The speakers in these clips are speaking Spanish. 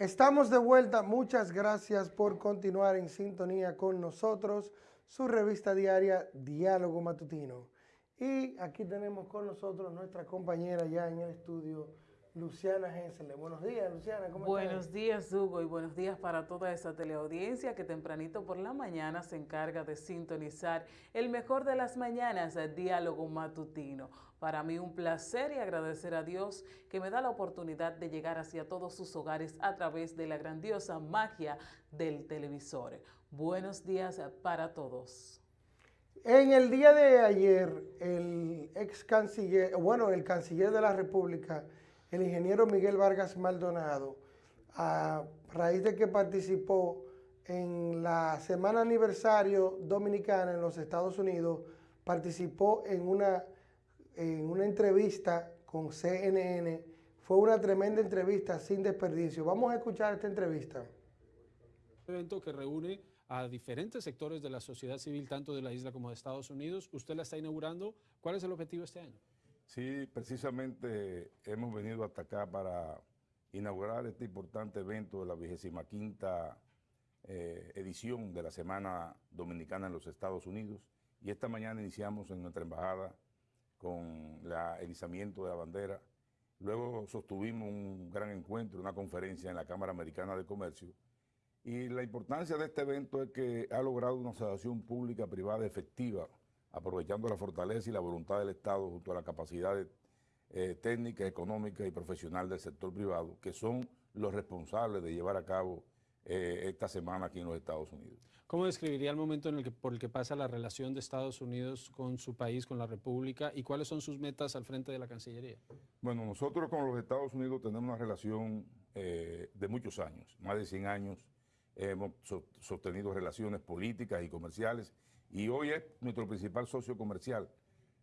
Estamos de vuelta, muchas gracias por continuar en sintonía con nosotros, su revista diaria Diálogo Matutino. Y aquí tenemos con nosotros nuestra compañera ya en el estudio, Luciana Hensele. Buenos días, Luciana, ¿cómo Buenos días, Hugo, y buenos días para toda esa teleaudiencia que tempranito por la mañana se encarga de sintonizar el mejor de las mañanas, el Diálogo Matutino. Para mí un placer y agradecer a Dios que me da la oportunidad de llegar hacia todos sus hogares a través de la grandiosa magia del televisor. Buenos días para todos. En el día de ayer, el ex canciller, bueno, el canciller de la República, el ingeniero Miguel Vargas Maldonado, a raíz de que participó en la semana aniversario dominicana en los Estados Unidos, participó en una, en una entrevista con CNN. Fue una tremenda entrevista sin desperdicio. Vamos a escuchar esta entrevista. Un evento que reúne a diferentes sectores de la sociedad civil, tanto de la isla como de Estados Unidos. Usted la está inaugurando. ¿Cuál es el objetivo este año? Sí, precisamente hemos venido hasta acá para inaugurar este importante evento de la 25 quinta eh, edición de la Semana Dominicana en los Estados Unidos y esta mañana iniciamos en nuestra embajada con el izamiento de la bandera. Luego sostuvimos un gran encuentro, una conferencia en la Cámara Americana de Comercio y la importancia de este evento es que ha logrado una asociación pública privada efectiva aprovechando la fortaleza y la voluntad del Estado junto a la capacidad eh, técnica, económica y profesional del sector privado, que son los responsables de llevar a cabo eh, esta semana aquí en los Estados Unidos. ¿Cómo describiría el momento en el que, por el que pasa la relación de Estados Unidos con su país, con la República, y cuáles son sus metas al frente de la Cancillería? Bueno, nosotros con los Estados Unidos tenemos una relación eh, de muchos años, más de 100 años, hemos sostenido relaciones políticas y comerciales, y hoy es nuestro principal socio comercial.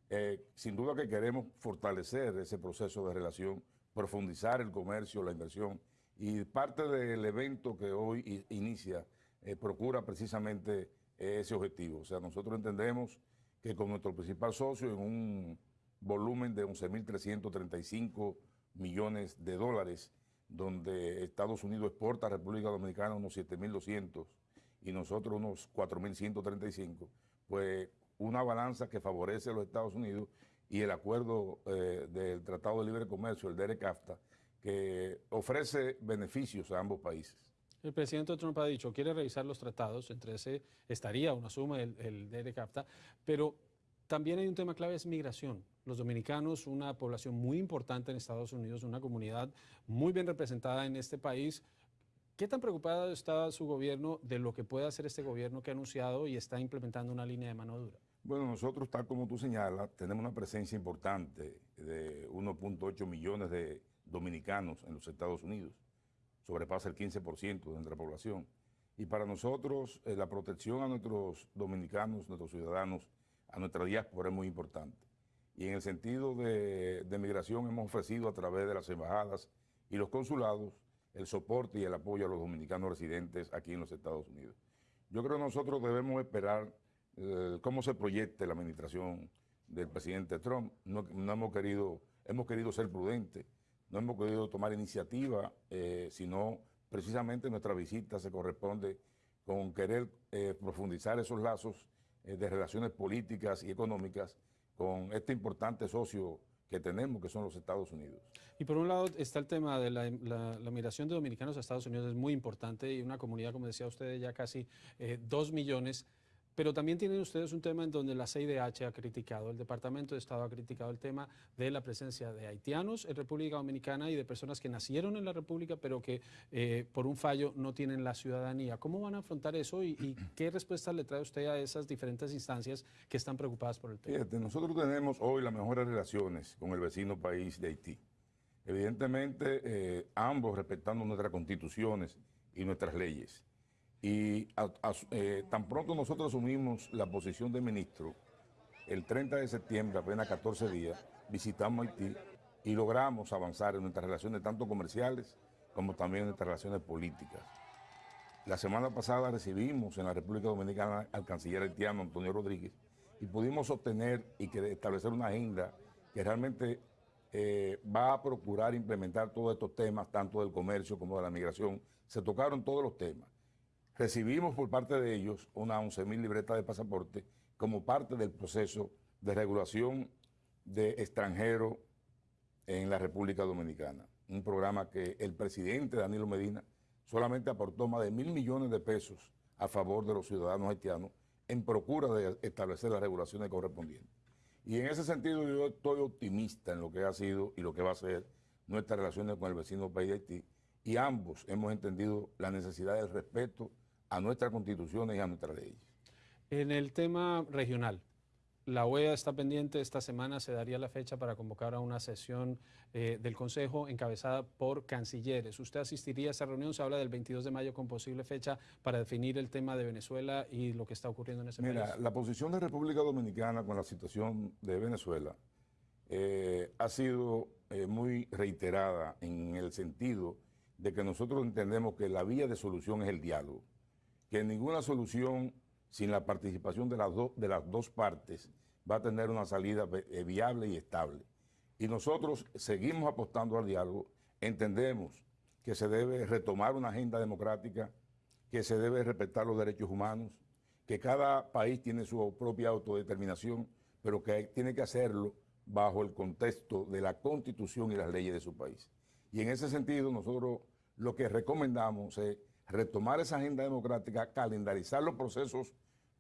Eh, sin duda que queremos fortalecer ese proceso de relación, profundizar el comercio, la inversión, y parte del evento que hoy inicia eh, procura precisamente ese objetivo. O sea, nosotros entendemos que con nuestro principal socio en un volumen de 11.335 millones de dólares, donde Estados Unidos exporta a República Dominicana unos 7.200 y nosotros unos 4.135, pues una balanza que favorece a los Estados Unidos y el acuerdo eh, del Tratado de Libre Comercio, el DERECAFTA, que ofrece beneficios a ambos países. El presidente Trump ha dicho, quiere revisar los tratados, entre ese estaría una suma el, el DERECAFTA, pero también hay un tema clave, es migración. Los dominicanos, una población muy importante en Estados Unidos, una comunidad muy bien representada en este país, ¿Qué tan preocupado está su gobierno de lo que puede hacer este gobierno que ha anunciado y está implementando una línea de mano dura? Bueno, nosotros, tal como tú señalas, tenemos una presencia importante de 1.8 millones de dominicanos en los Estados Unidos. Sobrepasa el 15% de nuestra población. Y para nosotros, eh, la protección a nuestros dominicanos, nuestros ciudadanos, a nuestra diáspora es muy importante. Y en el sentido de, de migración hemos ofrecido a través de las embajadas y los consulados el soporte y el apoyo a los dominicanos residentes aquí en los Estados Unidos. Yo creo que nosotros debemos esperar eh, cómo se proyecte la administración del presidente Trump. No, hemos, querido, hemos querido ser prudentes, no hemos querido tomar iniciativa, eh, sino precisamente nuestra visita se corresponde con querer eh, profundizar esos lazos de relaciones políticas y económicas con este importante socio que tenemos, que son los Estados Unidos. Y por un lado está el tema de la, migración de dominicanos a Estados Unidos, es muy importante y una comunidad, como decía usted, ya casi eh, dos millones pero también tienen ustedes un tema en donde la CIDH ha criticado, el Departamento de Estado ha criticado el tema de la presencia de haitianos en República Dominicana y de personas que nacieron en la República pero que eh, por un fallo no tienen la ciudadanía. ¿Cómo van a afrontar eso y, qué respuesta le trae usted a esas diferentes instancias que están preocupadas por el tema? Nosotros tenemos hoy las mejores relaciones con el vecino país de Haití. Evidentemente, eh, ambos respetando nuestras constituciones y nuestras leyes. Y eh, tan pronto nosotros asumimos la posición de ministro, el 30 de septiembre, apenas 14 días, visitamos Haití y logramos avanzar en nuestras relaciones tanto comerciales como también en nuestras relaciones políticas. La semana pasada recibimos en la República Dominicana al canciller haitiano Antonio Rodríguez y pudimos obtener y establecer una agenda que realmente eh, va a procurar implementar todos estos temas, tanto del comercio como de la migración. Se tocaron todos los temas. Recibimos por parte de ellos unas 11.000 libretas de pasaporte como parte del proceso de regulación de extranjeros en la República Dominicana. Un programa que el presidente Danilo Medina solamente aportó más de mil millones de pesos a favor de los ciudadanos haitianos en procura de establecer las regulaciones correspondientes. Y en ese sentido yo estoy optimista en lo que ha sido y lo que va a ser nuestras relaciones con el vecino país de Haití y ambos hemos entendido la necesidad del respeto a nuestras constituciones y a nuestras leyes. En el tema regional, la OEA está pendiente, esta semana se daría la fecha para convocar a una sesión eh, del Consejo encabezada por cancilleres. ¿Usted asistiría a esa reunión? Se habla del 22 de mayo con posible fecha para definir el tema de Venezuela y lo que está ocurriendo en ese Mira, país. la posición de República Dominicana con la situación de Venezuela eh, ha sido eh, muy reiterada en el sentido de que nosotros entendemos que la vía de solución es el diálogo, que ninguna solución sin la participación de las, de las dos partes va a tener una salida eh, viable y estable. Y nosotros seguimos apostando al diálogo, entendemos que se debe retomar una agenda democrática, que se debe respetar los derechos humanos, que cada país tiene su propia autodeterminación, pero que tiene que hacerlo bajo el contexto de la constitución y las leyes de su país. Y en ese sentido nosotros lo que recomendamos es retomar esa agenda democrática, calendarizar los procesos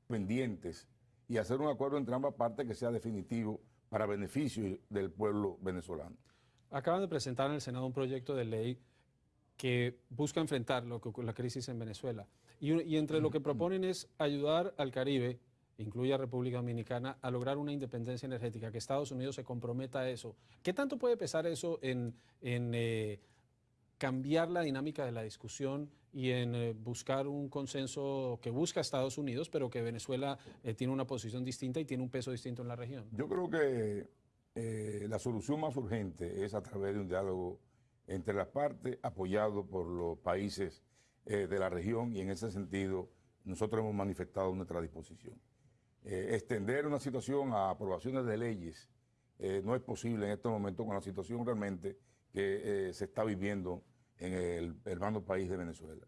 pendientes y hacer un acuerdo entre ambas partes que sea definitivo para beneficio del pueblo venezolano. Acaban de presentar en el Senado un proyecto de ley que busca enfrentar lo que, la crisis en Venezuela. Y, entre lo que proponen es ayudar al Caribe, incluye a República Dominicana, a lograr una independencia energética, que Estados Unidos se comprometa a eso. ¿Qué tanto puede pesar eso en, en eh, cambiar la dinámica de la discusión y en eh, buscar un consenso que busca Estados Unidos, pero que Venezuela eh, tiene una posición distinta y tiene un peso distinto en la región? Yo creo que eh, la solución más urgente es a través de un diálogo entre las partes, apoyado por los países eh, de la región y en ese sentido nosotros hemos manifestado nuestra disposición. Eh, extender una situación a aprobaciones de leyes eh, no es posible en este momento con la situación realmente que se está viviendo en el hermano país de Venezuela.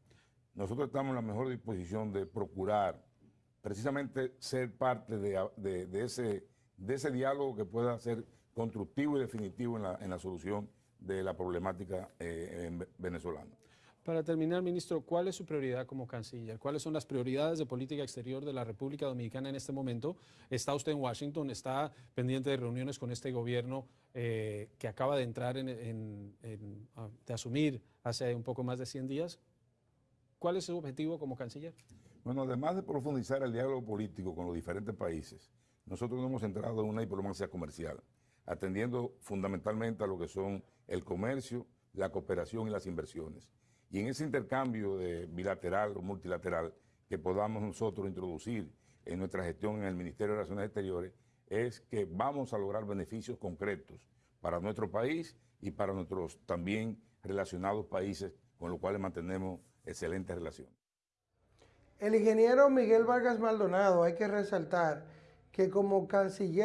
Nosotros estamos en la mejor disposición de procurar precisamente ser parte de ese, de ese diálogo que pueda ser constructivo y definitivo en la, en la solución de la problemática eh, venezolana. Para terminar, ministro, ¿cuál es su prioridad como canciller? ¿Cuáles son las prioridades de política exterior de la República Dominicana en este momento? ¿Está usted en Washington? ¿Está pendiente de reuniones con este gobierno eh, que acaba de entrar en, en, de asumir hace un poco más de 100 días? ¿Cuál es su objetivo como canciller? Bueno, además de profundizar el diálogo político con los diferentes países, nosotros nos hemos entrado en una diplomacia comercial, atendiendo fundamentalmente a lo que son el comercio, la cooperación y las inversiones. Y en ese intercambio de bilateral o multilateral que podamos nosotros introducir en nuestra gestión en el Ministerio de Relaciones Exteriores, es que vamos a lograr beneficios concretos para nuestro país y para nuestros también relacionados países con los cuales mantenemos excelentes relaciones. El ingeniero Miguel Vargas Maldonado, hay que resaltar que como canciller